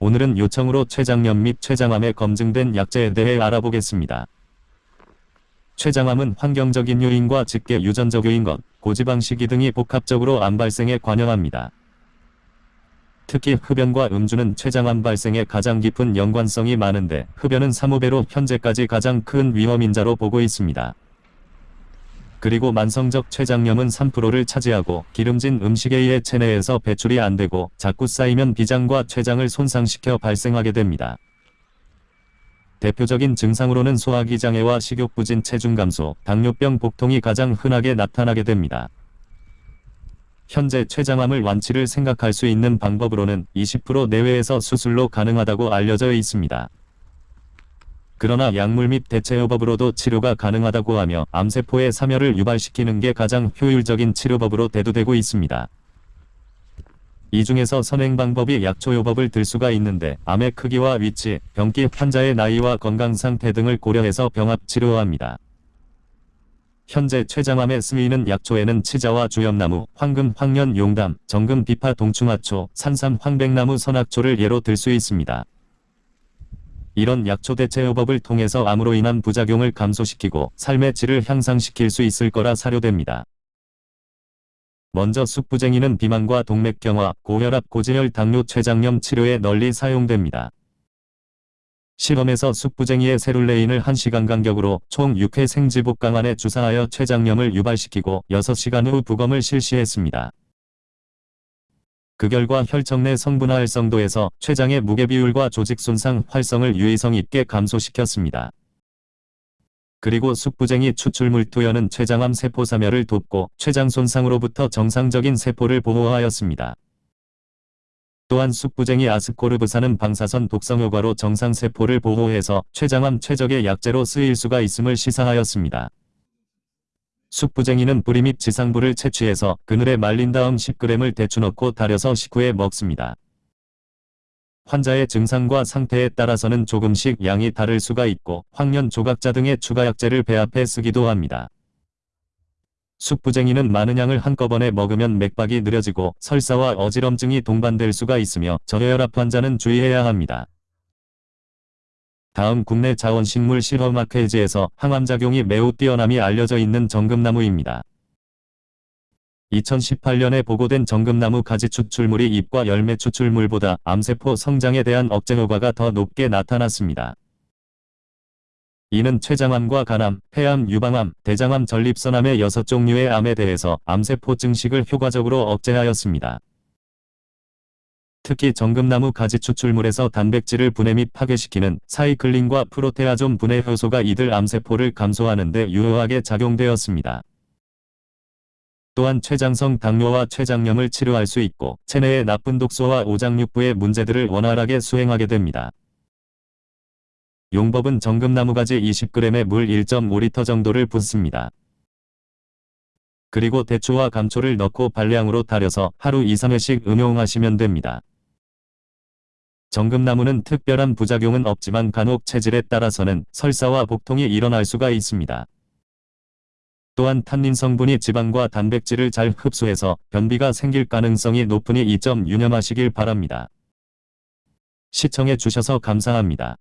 오늘은 요청으로 췌장염 및 췌장암에 검증된 약제에 대해 알아보겠습니다. 췌장암은 환경적인 요인과 직계 유전적 요인 것, 고지방 식이 등이 복합적으로 암 발생에 관여합니다. 특히 흡연과 음주는 췌장암 발생에 가장 깊은 연관성이 많은데 흡연은 3호배로 현재까지 가장 큰 위험인자로 보고 있습니다. 그리고 만성적 췌장염은 3%를 차지하고 기름진 음식에 의해 체내에서 배출이 안되고 자꾸 쌓이면 비장과 췌장을 손상시켜 발생하게 됩니다. 대표적인 증상으로는 소화기 장애와 식욕부진 체중 감소, 당뇨병 복통이 가장 흔하게 나타나게 됩니다. 현재 췌장암을 완치를 생각할 수 있는 방법으로는 20% 내외에서 수술로 가능하다고 알려져 있습니다. 그러나 약물 및 대체요법으로도 치료가 가능하다고 하며 암세포의 사멸을 유발시키는 게 가장 효율적인 치료법으로 대두되고 있습니다. 이 중에서 선행 방법이 약초요법을 들 수가 있는데 암의 크기와 위치, 병기 환자의 나이와 건강 상태 등을 고려해서 병합 치료합니다. 현재 췌장암에 쓰이는 약초에는 치자와 주염나무, 황금, 황년, 용담, 정금, 비파, 동충하초, 산삼, 황백나무, 선악초를 예로 들 수 있습니다. 이런 약초 대체요법을 통해서 암으로 인한 부작용을 감소시키고 삶의 질을 향상시킬 수 있을 거라 사료됩니다. 먼저 숙부쟁이는 비만과 동맥경화, 고혈압, 고지혈, 당뇨, 췌장염 치료에 널리 사용됩니다. 실험에서 숙부쟁이의 세룰레인을 1시간 간격으로 총 6회 생지복 강안에 주사하여 췌장염을 유발시키고 6시간 후 부검을 실시했습니다. 그 결과 혈청 내 성분화 활성도에서 췌장의 무게 비율과 조직 손상 활성을 유의성 있게 감소시켰습니다. 그리고 숙부쟁이 추출물 투여는 췌장암 세포 사멸을 돕고 췌장 손상으로부터 정상적인 세포를 보호하였습니다. 또한 숙부쟁이 아스코르브산은 방사선 독성 효과로 정상세포를 보호해서 췌장암 최적의 약제로 쓰일 수가 있음을 시사하였습니다. 숙부쟁이는 뿌리 및 지상부를 채취해서 그늘에 말린 다음 10g을 대추 넣고 달여서 식후에 먹습니다. 환자의 증상과 상태에 따라서는 조금씩 양이 다를 수가 있고 황련 조각자 등의 추가 약제를 배합해 쓰기도 합니다. 숙부쟁이는 많은 양을 한꺼번에 먹으면 맥박이 느려지고 설사와 어지럼증이 동반될 수가 있으며 저혈압 환자는 주의해야 합니다. 다음 국내 자원식물 실험학회지에서 항암작용이 매우 뛰어남이 알려져 있는 정금나무입니다. 2018년에 보고된 정금나무 가지 추출물이 잎과 열매 추출물보다 암세포 성장에 대한 억제 효과가 더 높게 나타났습니다. 이는 췌장암과 간암, 폐암, 유방암, 대장암, 전립선암의 6종류의 암에 대해서 암세포 증식을 효과적으로 억제하였습니다. 특히 정금나무 가지 추출물에서 단백질을 분해 및 파괴시키는 사이클린과 프로테아존 분해 효소가 이들 암세포를 감소하는 데 유효하게 작용되었습니다. 또한 췌장성 당뇨와 췌장염을 치료할 수 있고 체내의 나쁜 독소와 오장육부의 문제들을 원활하게 수행하게 됩니다. 용법은 정금나무 가지 20g에 물 1.5리터 정도를 붓습니다. 그리고 대추와 감초를 넣고 발량으로 달여서 하루 2-3회씩 음용하시면 됩니다. 정금나무는 특별한 부작용은 없지만 간혹 체질에 따라서는 설사와 복통이 일어날 수가 있습니다. 또한 탄닌 성분이 지방과 단백질을 잘 흡수해서 변비가 생길 가능성이 높으니 이 점 유념하시길 바랍니다. 시청해 주셔서 감사합니다.